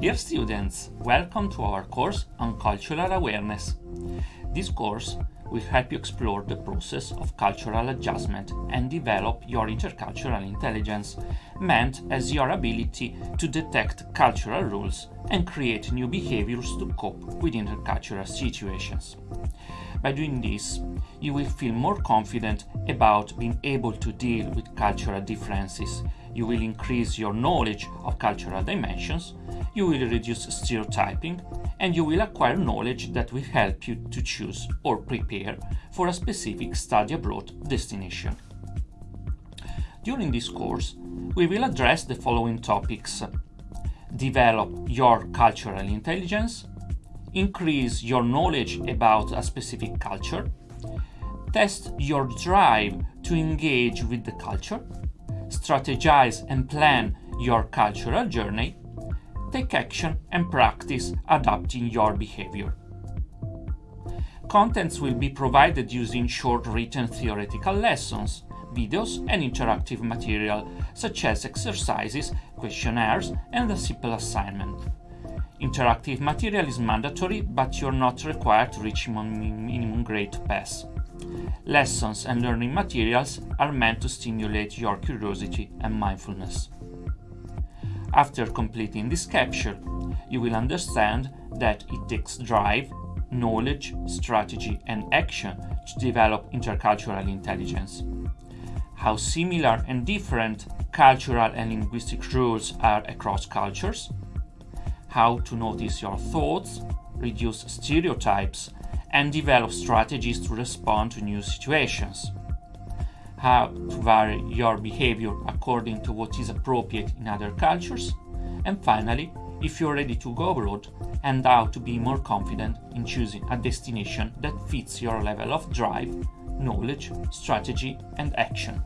Dear students, welcome to our course on cultural awareness. This course will help you explore the process of cultural adjustment and develop your intercultural intelligence, meant as your ability to detect cultural rules and create new behaviors to cope with intercultural situations. By doing this, you will feel more confident about being able to deal with cultural differences. You will increase your knowledge of cultural dimensions, you will reduce stereotyping, and you will acquire knowledge that will help you to choose or prepare for a specific study abroad destination. During this course, we will address the following topics. Develop your cultural intelligence, increase your knowledge about a specific culture, test your drive to engage with the culture, strategize and plan your cultural journey, take action and practice adapting your behavior. Contents will be provided using short written theoretical lessons, videos and interactive material such as exercises, questionnaires and a simple assignment. Interactive material is mandatory, but you're not required to reach minimum grade to pass. Lessons and learning materials are meant to stimulate your curiosity and mindfulness. After completing this capture, you will understand that it takes drive, knowledge, strategy and action to develop intercultural intelligence. How similar and different cultural and linguistic rules are across cultures, how to notice your thoughts, reduce stereotypes, and develop strategies to respond to new situations. How to vary your behavior according to what is appropriate in other cultures. And finally, if you're ready to go abroad, and how to be more confident in choosing a destination that fits your level of drive, knowledge, strategy, and action.